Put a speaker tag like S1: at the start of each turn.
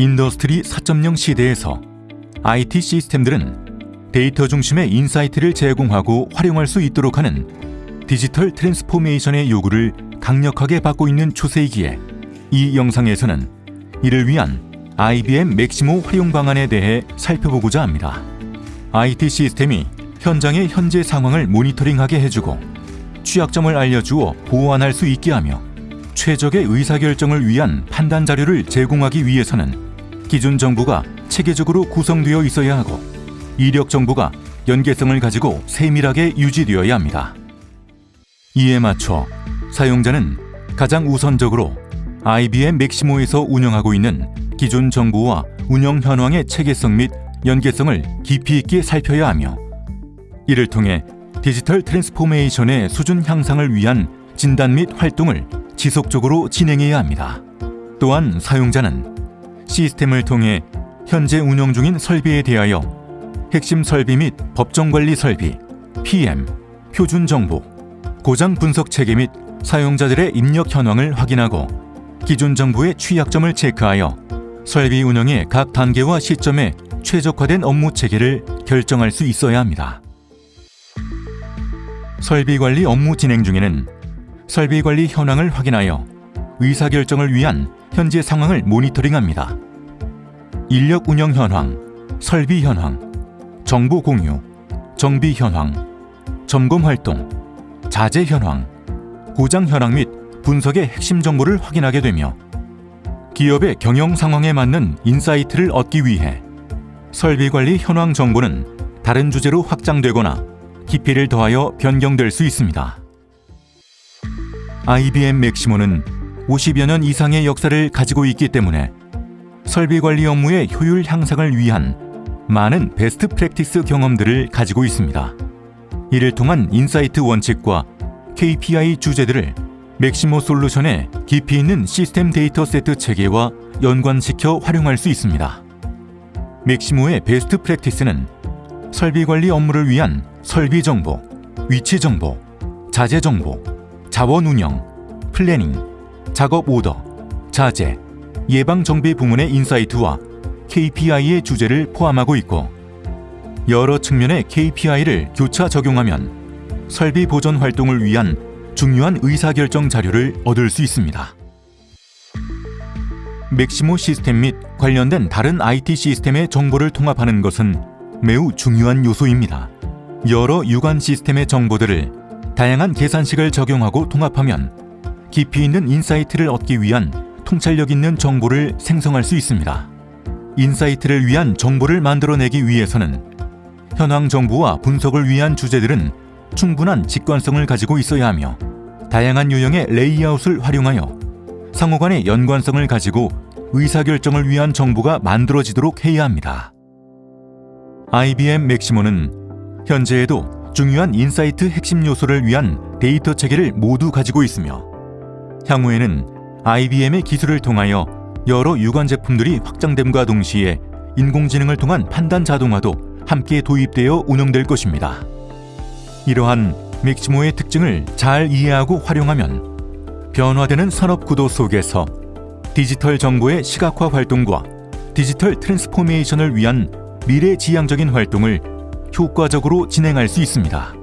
S1: industry 4.0 시대에서 IT 시스템들은 데이터 중심의 insight를 제공하고 활용할 수 있도록 하는 digital transformation의 요구를 강력하게 받고 있는 추세이기에 이 영상에서는 이를 위한 IBM Maximo 활용 방안에 대해 살펴보고자 합니다. IT 시스템이 현장의 현재 상황을 모니터링하게 해주고 취약점을 알려주어 보완할 수 있게 하며 최적의 의사결정을 위한 판단 자료를 제공하기 위해서는 기준 정보가 체계적으로 구성되어 있어야 하고 이력 정보가 연계성을 가지고 세밀하게 유지되어야 합니다. 이에 맞춰 사용자는 가장 우선적으로 IBM 맥시모에서 운영하고 있는 기존 정보와 운영 현황의 체계성 및 연계성을 깊이 있게 살펴야 하며 이를 통해 digital transformation의 수준 향상을 위한 진단 및 활동을 지속적으로 진행해야 합니다. 또한 사용자는 시스템을 통해 현재 운영 중인 설비에 대하여 핵심 설비 및 법정관리 설비, PM, 표준 정보, 고장 분석 체계 및 사용자들의 입력 현황을 확인하고 기존 정보의 취약점을 체크하여 설비 운영의 각 단계와 시점에 최적화된 업무 체계를 결정할 수 있어야 합니다. 설비 관리 업무 진행 중에는 설비 관리 현황을 확인하여 의사결정을 위한 현재 상황을 모니터링합니다. 인력 운영 현황, 설비 현황, 정보 공유, 정비 현황, 점검 활동, 자재 현황, 고장 현황 및 분석의 핵심 정보를 확인하게 되며 기업의 경영 상황에 맞는 insight를 얻기 위해 설비 관리 현황 정보는 다른 주제로 확장되거나 깊이를 더하여 변경될 수 있습니다. IBM Maximo는 50여 년 이상의 역사를 가지고 있기 때문에 설비 관리 업무의 효율 향상을 위한 많은 best practice 경험들을 가지고 있습니다. 이를 통한 insight 원칙과 KPI 주제들을 Maximo 솔루션의 깊이 있는 시스템 데이터 세트 체계와 연관시켜 활용할 수 있습니다. Maximo의 best practice는 설비 관리 업무를 위한 설비 정보, 위치 정보, 자재 정보, 자원 운영, planning, 작업 오더, 자재, 예방 정비 부문의 insight와 KPI의 주제를 포함하고 있고 여러 측면의 KPI를 교차 적용하면 설비 보존 활동을 위한 중요한 의사결정 자료를 얻을 수 있습니다. Maximo 시스템 및 관련된 다른 IT 시스템의 정보를 통합하는 것은 매우 중요한 요소입니다. 여러 유관 시스템의 정보들을 다양한 계산식을 적용하고 통합하면 깊이 있는 insight를 얻기 위한 통찰력 있는 정보를 생성할 수 있습니다. insight를 위한 정보를 만들어내기 위해서는 현황 정보와 분석을 위한 주제들은 충분한 직관성을 가지고 있어야 하며 다양한 유형의 레이아웃을 활용하여 상호 간의 연관성을 가지고 의사결정을 위한 정보가 만들어지도록 해야 합니다. IBM Maximo는 현재에도 중요한 insight 핵심 요소를 위한 데이터 체계를 모두 가지고 있으며 향후에는 IBM의 기술을 통하여 여러 유관 제품들이 확장됨과 동시에 인공지능을 통한 판단 자동화도 함께 도입되어 운영될 것입니다. 이러한 Maximo의 특징을 잘 이해하고 활용하면 변화되는 산업 구도 속에서 디지털 정보의 시각화 활동과 digital transformation을 위한 미래지향적인 활동을 효과적으로 진행할 수 있습니다.